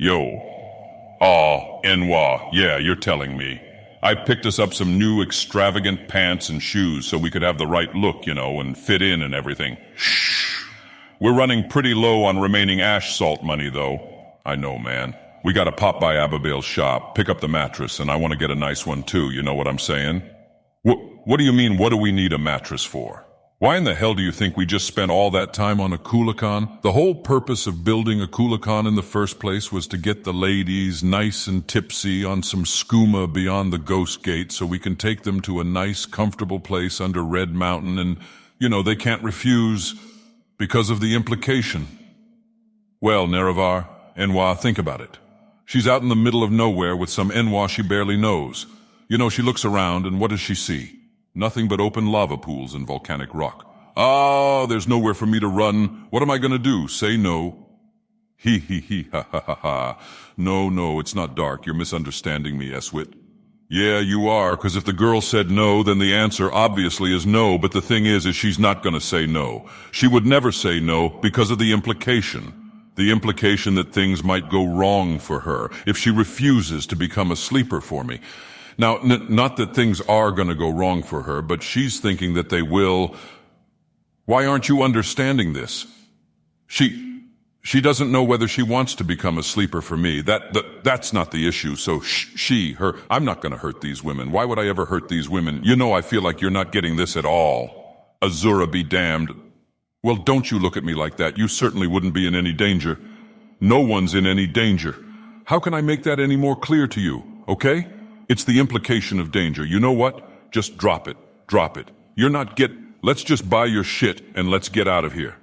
Yo. Ah, N'wah. Yeah, you're telling me. I picked us up some new extravagant pants and shoes so we could have the right look, you know, and fit in and everything. Shh. We're running pretty low on remaining ash salt money, though. I know, man. We gotta pop by Abigail's shop, pick up the mattress, and I want to get a nice one too, you know what I'm saying? What, what do you mean, what do we need a mattress for? Why in the hell do you think we just spent all that time on a Coolacan? The whole purpose of building a Coolacan in the first place was to get the ladies nice and tipsy on some skooma beyond the Ghost Gate so we can take them to a nice, comfortable place under Red Mountain and, you know, they can't refuse because of the implication. Well, Nerevar, N'wah, think about it. She's out in the middle of nowhere with some N'wah she barely knows. You know, she looks around and what does she see? Nothing but open lava pools and volcanic rock. Ah, there's nowhere for me to run. What am I going to do? Say no. He he he ha ha ha ha. No, no, it's not dark. You're misunderstanding me, Eswit. Yeah, you are, because if the girl said no, then the answer obviously is no, but the thing is, is she's not going to say no. She would never say no because of the implication. The implication that things might go wrong for her if she refuses to become a sleeper for me. Now, not that things are going to go wrong for her, but she's thinking that they will. Why aren't you understanding this? She, she doesn't know whether she wants to become a sleeper for me. That, that that's not the issue. So sh- she, her, I'm not going to hurt these women. Why would I ever hurt these women? You know, I feel like you're not getting this at all. Azura be damned. Well, don't you look at me like that. You certainly wouldn't be in any danger. No one's in any danger. How can I make that any more clear to you? Okay? It's the implication of danger. You know what? Just drop it. Drop it. You're not get, let's just buy your shit and let's get out of here.